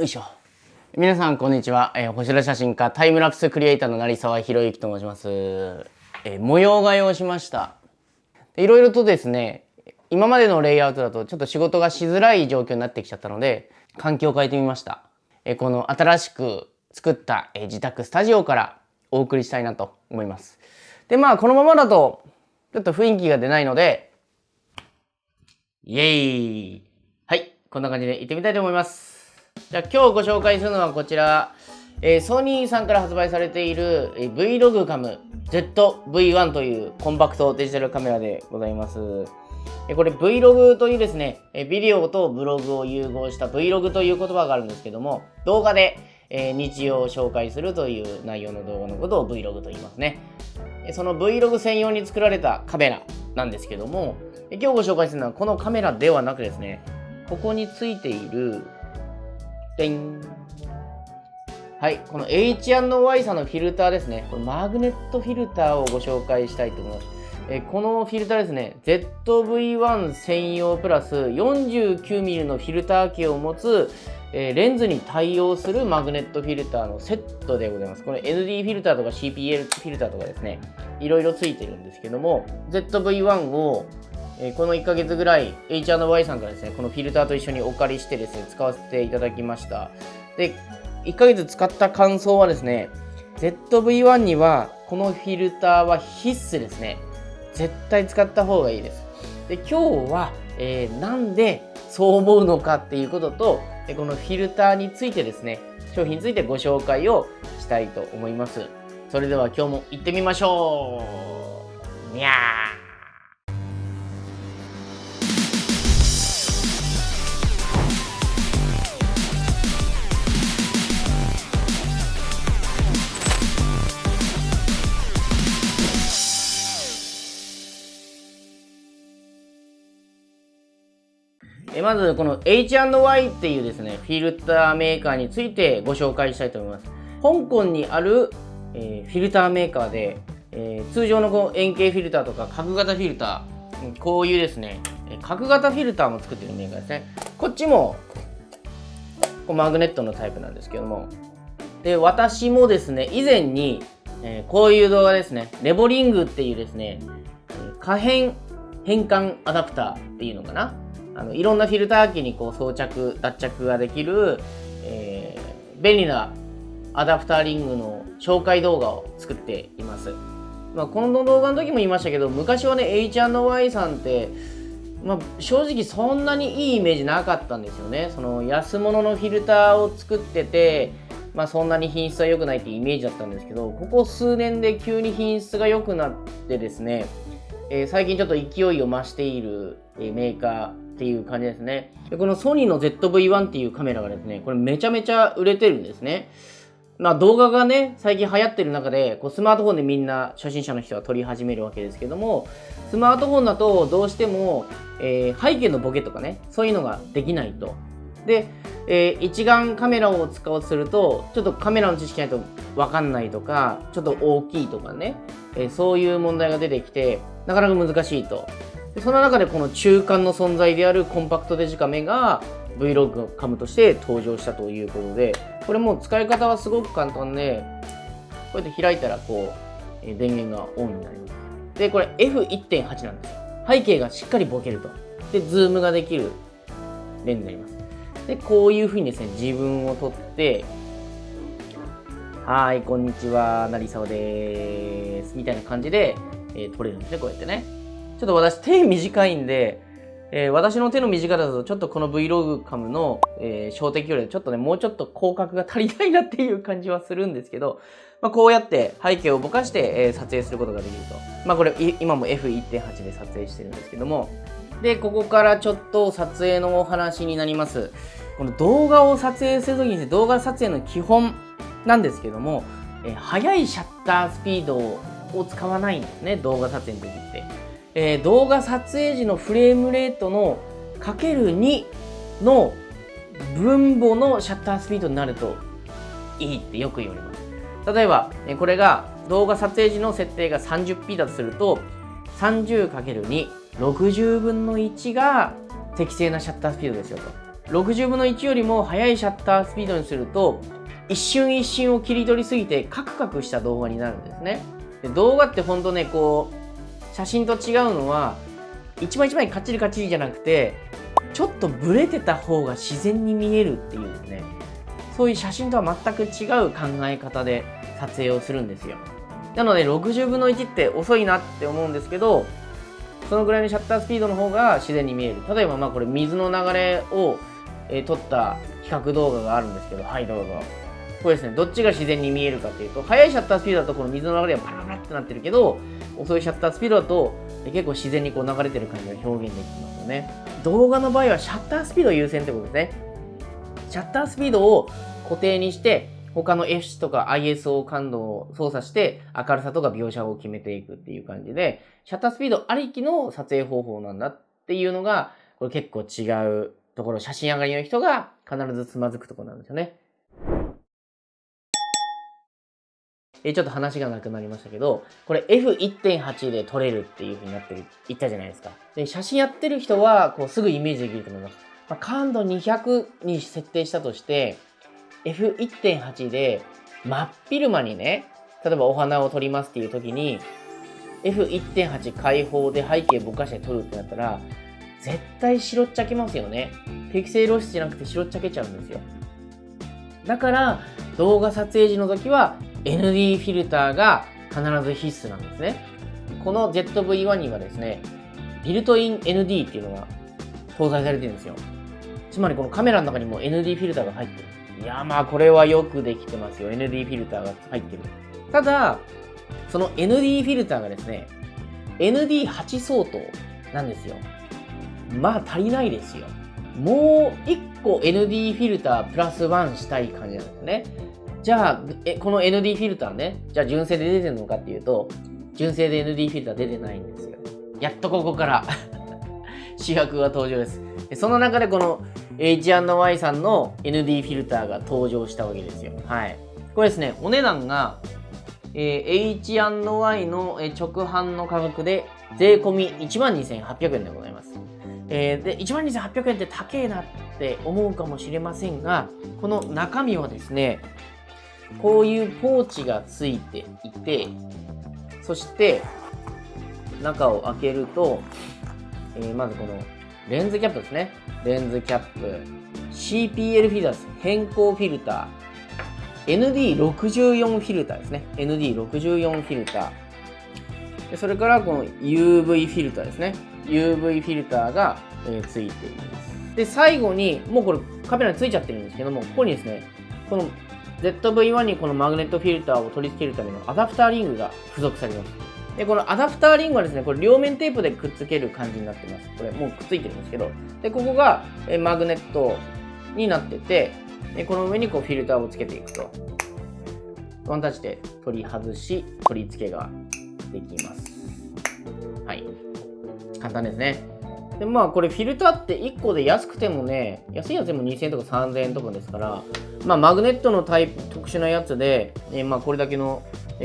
よいしょ。皆さんこんにちは、えー、星空写真家タイムラプスクリエイターの成沢宏之と申します、えー、模様替えをしました。いろいろとですね今までのレイアウトだとちょっと仕事がしづらい状況になってきちゃったので環境を変えてみました、えー、この新しく作った、え、自宅スタジオからお送りしたいなと思います。でまあこのままだとちょっと雰囲気が出ないのでイエーイ。はいこんな感じで行ってみたいと思います。じゃあ今日ご紹介するのはこちら、えー、ソニーさんから発売されている、えー、Vlogcam ZV-1 というコンパクトデジタルカメラでございます。えー、これ Vlog というですね、え、ビデオとブログを融合した Vlog という言葉があるんですけども、動画で、え、日常を紹介するという内容の動画のことを Vlog と言いますね。その Vlog 専用に作られたカメラなんですけども、今日ご紹介するのはこのカメラではなくですね、ここについているでんはい、この H&Y さんのフィルターですね。これマグネットフィルターをご紹介したいと思います。えこのフィルターですね、ZV-1 専用プラス 49mm のフィルター径を持つ、えレンズに対応するマグネットフィルターのセットでございます。これ ND フィルターとか CPL フィルターとかですね、いろいろついてるんですけども、ZV-1 をえこの1ヶ月ぐらい H&Y さんからですね、このフィルターと一緒にお借りしてですね、使わせていただきました。で、1ヶ月使った感想はですね、ZV-1 にはこのフィルターは必須ですね。絶対使った方がいいです。で、今日は、えー、なんでそう思うのかっていうことと、このフィルターについてですね、商品についてご紹介をしたいと思います。それでは今日も行ってみましょうにゃーえまずこの H&Y っていうですねフィルターメーカーについてご紹介したいと思います。香港にある、えー、フィルターメーカーで、えー、通常のこう円形フィルターとか角型フィルターこういうですね角型フィルターも作ってるメーカーですね。こっちもこうマグネットのタイプなんですけども。で私もですね以前に、えー、こういう動画ですねレボリングっていうですね可変変換アダプターっていうのかな。あのいろんなフィルター機にこう装着脱着ができる、えー、便利なアダプターリングの紹介動画を作っています、まあ、この動画の時も言いましたけど昔はね H&Y さんってまあ、正直そんなにいいイメージなかったんですよね。その安物のフィルターを作っててまあ、そんなに品質は良くないってイメージだったんですけどここ数年で急に品質が良くなってですね、えー、最近ちょっと勢いを増している、メーカーっていう感じですね。でこのソニーの ZV-1 っていうカメラがですね、これめちゃめちゃ売れてるんですね。まあ動画がね、最近流行ってる中で、こうスマートフォンでみんな初心者の人は撮り始めるわけですけども、スマートフォンだとどうしても、えー、背景のボケとかね、そういうのができないと。で、えー、一眼カメラを使おうとすると、ちょっとカメラの知識ないとわかんないとか、ちょっと大きいとかね、えー、そういう問題が出てきて、なかなか難しいと。でその中でこの中間の存在であるコンパクトデジカメが Vlog カムとして登場したということでこれも使い方はすごく簡単でこうやって開いたらこう電源がオンになります。でこれ F1.8 なんですよ。背景がしっかりボケると。でズームができるレンズになります。でこういうふうにですね自分を撮ってはいこんにちは成沢ですみたいな感じで、えー、撮れるんですねこうやってね。ちょっと私手短いんで、えー、私の手の短さだとちょっとこの Vlog カムの、えー、小敵よりちょっとね、もうちょっと広角が足りないなっていう感じはするんですけど、まあ、こうやって背景をぼかして、えー、撮影することができると。まあこれ今も F1.8 で撮影してるんですけども、で、ここからちょっと撮影のお話になります。この動画を撮影するときに動画撮影の基本なんですけども、えー、速いシャッタースピードを使わないんですね、動画撮影の時って。えー、動画撮影時のフレームレートのかける2の分母のシャッタースピードになるといいってよく言われます。例えば、これが動画撮影時の設定が 30p だとすると 30×2、60分の1が適正なシャッタースピードですよと。60分の1よりも速いシャッタースピードにすると一瞬一瞬を切り取りすぎてカクカクした動画になるんですねで動画ってほんとねこう写真と違うのは一枚一枚カッチリカッチリじゃなくてちょっとブレてた方が自然に見えるっていうねそういう写真とは全く違う考え方で撮影をするんですよ。なので60分の1って遅いなって思うんですけどそのぐらいのシャッタースピードの方が自然に見える。例えばまあこれ水の流れを、えー、撮った比較動画があるんですけどはいどうぞ。これですねどっちが自然に見えるかっていうと速いシャッタースピードだとこの水の流れがパラパラってなってるけど遅いシャッタースピードだと結構自然にこう流れてる感じが表現できますよね動画の場合はシャッタースピード優先ってことですねシャッタースピードを固定にして他の F とか ISO 感度を操作して明るさとか描写を決めていくっていう感じでシャッタースピードありきの撮影方法なんだっていうのがこれ結構違うところ写真上がりの人が必ずつまずくところなんですよね。えちょっと話がなくなりましたけど、これ F1.8 で撮れるっていう風になってる、言ったじゃないですか。で、写真やってる人は、こうすぐイメージできると思います。まあ、感度200に設定したとして、F1.8 で真っ昼間にね、例えばお花を撮りますっていう時に、F1.8 開放で背景ぼかして撮るってなったら、絶対白っちゃけますよね。ピクセル露出じゃなくて白っちゃけちゃうんですよ。だから、動画撮影時の時は ND フィルターが必ず必須なんですね。この ZV-1 にはですね、ビルトイン ND っていうのが搭載されてるんですよ。つまりこのカメラの中にも ND フィルターが入ってる。いや、まあこれはよくできてますよ。ND フィルターが入ってる。ただ、その ND フィルターがですね、ND8 相当なんですよ。まあ足りないですよ。もう1個 ND フィルタープラス1したい感じなんですね。じゃあ、えこの ND フィルターね、じゃあ純正で出てるのかっていうと、純正で ND フィルター出てないんですよ。やっとここから 主役が登場です。その中でこの H&Y さんの ND フィルターが登場したわけですよ。はい。これですね、お値段が、えー、H&Y の直販の価格で税込み12,800円でございます。えー、で、12,800円って高えなって思うかもしれませんが、この中身はですね、こういうポーチがついていて、そして中を開けると、えー、まずこのレンズキャップですね。レンズキャップ。CPL フィルター偏光フィルター。ND64 フィルターですね。ND64 フィルター。それからこの UV フィルターですね。UV フィルターが、えー、ついています。で、最後に、もうこれカメラについちゃってるんですけども、ここにですね、この ZV-1 にこのマグネットフィルターを取り付けるためのアダプターリングが付属されます。で、このアダプターリングはですね、これ両面テープでくっつける感じになってます。これもうくっついてるんですけど。で、ここがえマグネットになってて、でこの上にこうフィルターをつけていくと。ワンタッチで取り外し、取り付けができます。はい。簡単ですね。で、まあこれフィルターって1個で安くてもね、安いやつでも2000円とか3000円とかですから、まあマグネットのタイプ、特殊なやつで、えまあこれだけの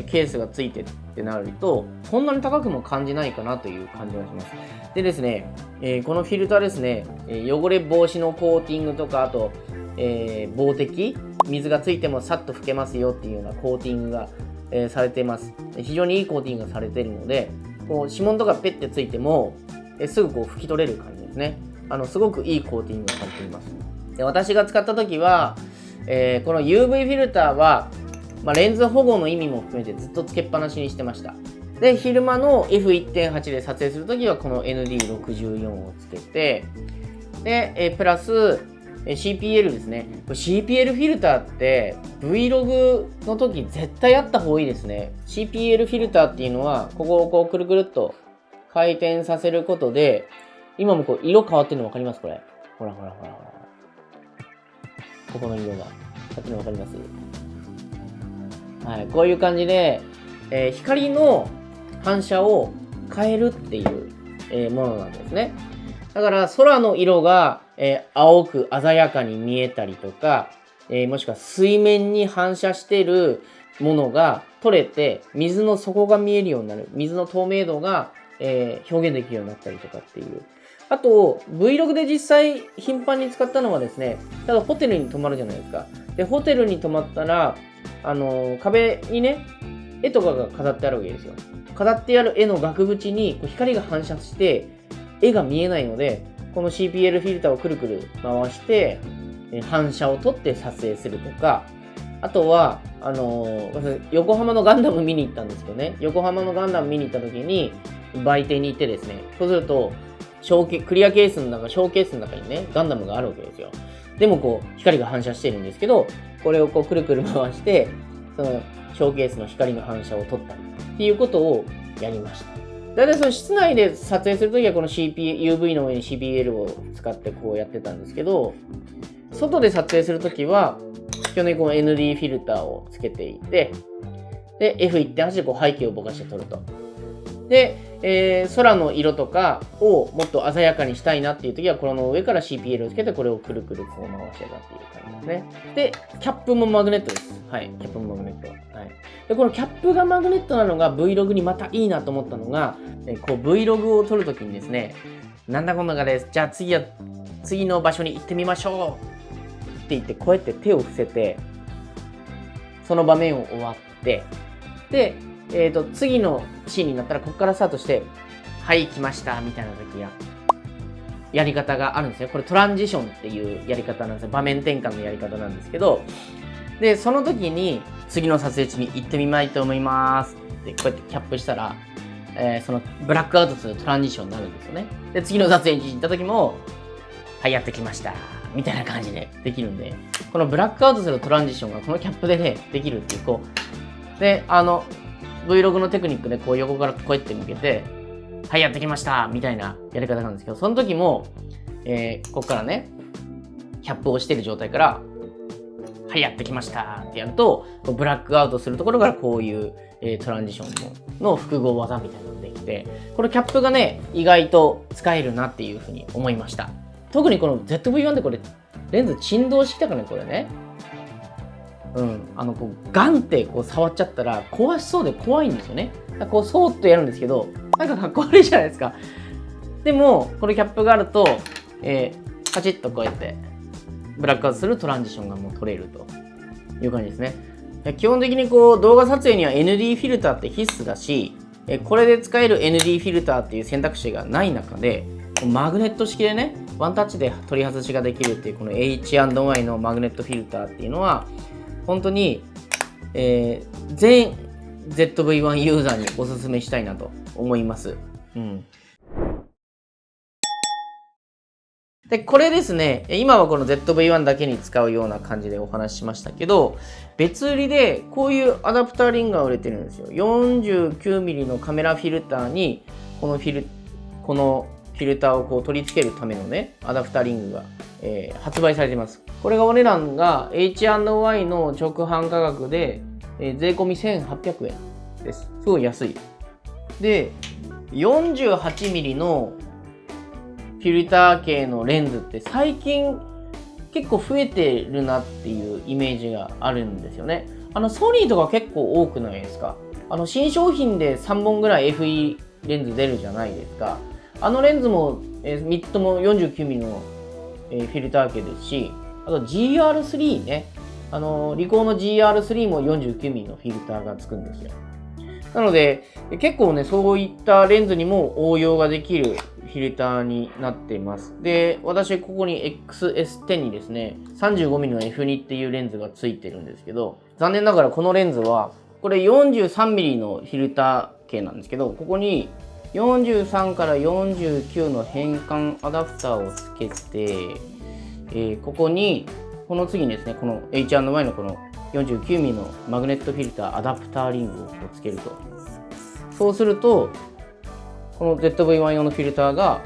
ケースがついてってなると、そんなに高くも感じないかなという感じがします。でですね、えー、このフィルターですね、え汚れ防止のコーティングとか、あと、えー、防滴、水がついてもさっと拭けますよっていうようなコーティングが、えー、されています。非常にいいコーティングがされているので、こう指紋とかペッてついても、えすぐこう拭き取れる感じですね。あの、すごくいいコーティングがされています。で私が使った時は、えー、この UV フィルターは、まあ、レンズ保護の意味も含めてずっとつけっぱなしにしてました。で、昼間の F1.8 で撮影するときはこの ND64 をつけて、で、えプラス、CPL ですね。CPL フィルターって Vlog の時絶対あった方がいいですね。CPL フィルターっていうのは、ここをこうくるくるっと回転させることで、今もこう色変わってるの分かります？これ。ほらほらほらほら。ここの色が。さっきの分かります？はい、こういう感じで、えー、光の反射を変えるっていう、えー、ものなんですね。だから空の色が、えー、青く鮮やかに見えたりとか、えもしくは水面に反射してるものが取れて水の底が見えるようになる。水の透明度が、え表現できるようになったりとかっていう、あと、Vlog で実際頻繁に使ったのはですね、ただホテルに泊まるじゃないですか。で、ホテルに泊まったら、あの、壁にね、絵とかが飾ってあるわけですよ。飾ってある絵の額縁にこう光が反射して、絵が見えないので、この CPL フィルターをくるくる回して、反射を取って撮影するとか、あとは、あのー、横浜のガンダム見に行ったんですけどね、横浜のガンダム見に行った時に、売店に行ってですね、そうすると、ショーケクリアケースの中、ショーケースの中にね、ガンダムがあるわけですよ。でもこう、光が反射してるんですけど、これをこう、くるくる回して、その、ショーケースの光の反射を取ったりっていうことをやりました。大体その室内で撮影するときはこの CP、UV の上に CPL を使ってこうやってたんですけど、外で撮影するときは、基本的にこの ND フィルターをつけていて、で、F1.8 でこう背景をぼかして撮ると。で、えー、空の色とかをもっと鮮やかにしたいなっていう時は、この上から CPL をつけて、これをくるくるこう回してたっていう感じですね。で、キャップもマグネットです。はい。キャップもマグネット。はい。で、このキャップがマグネットなのが Vlog にまたいいなと思ったのが、えこう Vlog を撮るときにですね、なんだこんなかです。じゃあ次は、次の場所に行ってみましょうって言って、こうやって手を伏せて、その場面を終わって、で、えっ、ー、と、次のシーンになったら、ここからスタートして、はい、来ました、みたいな時や、やり方があるんですよ。これトランジションっていうやり方なんですよ。場面転換のやり方なんですけど、で、その時に、次の撮影地に行ってみたいと思いますって、こうやってキャップしたら、えー、そのブラックアウトするトランジションになるんですよね。で、次の撮影地に行った時も、はい、やってきました。みたいな感じでできるんで、このブラックアウトするトランジションがこのキャップでね、できるっていう、こう、で、あの、Vlog のテクニックでこう横からこうやって向けて、はい、やってきましたみたいなやり方なんですけど、その時も、えー、ここからね、キャップを押している状態から、はい、やってきましたってやると、ブラックアウトするところからこういう、えー、トランジションの複合技みたいなのができて、このキャップがね、意外と使えるなっていうふうに思いました。特にこの ZV-1 でこれ、レンズ振動してきたからね、これね。うん、あのこうガンってこう触っちゃったら壊しそうで怖いんですよね。こうそーっとやるんですけどなんかかっこ悪いじゃないですか。でもこのキャップがあると、えー、カチッとこうやってブラックアウトするトランジションがもう取れるという感じですね。基本的にこう動画撮影には ND フィルターって必須だしこれで使える ND フィルターっていう選択肢がない中でマグネット式でねワンタッチで取り外しができるっていうこの H&Y のマグネットフィルターっていうのは本当に、えー、全 ZV-1 ユーザーにおすすめしたいなと思います。うん。で、これですね、今はこの ZV-1 だけに使うような感じでお話ししましたけど、別売りでこういうアダプターリングが売れてるんですよ。49mm のカメラフィルターに、このフィル、このフィルターをこう取り付けるためのね、アダプタリングが、えー、発売されています。これがお値段が H&Y の直販価格で、えー、税込み1800円です。すごい安い。で、48mm のフィルター系のレンズって最近結構増えてるなっていうイメージがあるんですよね。あのソニーとか結構多くないですか？あの新商品で3本ぐらい FE レンズ出るじゃないですか。あのレンズも、えー、3つとも 49mm の、えー、フィルター系ですし、あと GR3 ね、あのリコーの GR3 も 49mm のフィルターがつくんですよ。なので、結構ね、そういったレンズにも応用ができるフィルターになっています。で、私、ここに XS10 にですね、35mm の F2 っていうレンズがついてるんですけど、残念ながらこのレンズは、これ 43mm のフィルター系なんですけど、ここに43から49の変換アダプターをつけて、えー、ここにこの次にですねこの H&Y のこの 49mm のマグネットフィルターアダプターリングをつけると。そうするとこの ZV-1 用のフィルターが、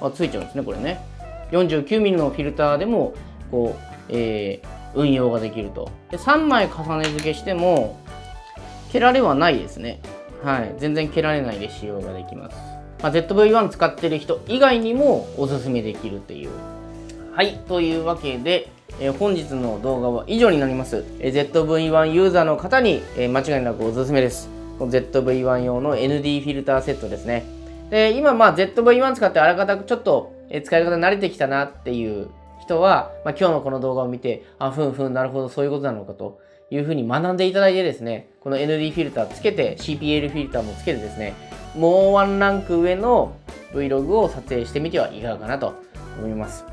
あ、ついちゃうんですねこれね。49mm のフィルターでもこう、えー、運用ができると。で3枚重ね付けしても蹴られはないですね。はい、全然蹴られないで使用ができます。まあ、ZV-1 使ってる人以外にもおすすめできるっていう。はい、というわけで、えー、本日の動画は以上になります。えー、ZV-1 ユーザーの方に、えー、間違いなくおすすめです。ZV-1 用の ND フィルターセットですね。で、今まあ ZV-1 使ってあらかたちょっと使い方慣れてきたなっていう人は、まあ、今日のこの動画を見て、あ、ふんふん、なるほど、そういうことなのかというふうに学んでいただいてですね、この ND フィルターつけて、CPL フィルターもつけてですね、もうワンランク上の Vlog を撮影してみてはいかがかなと思います。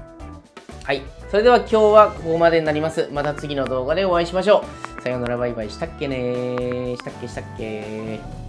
はい。それでは今日はここまでになります。また次の動画でお会いしましょう。さようならバイバイしたっけねしたっけしたっけ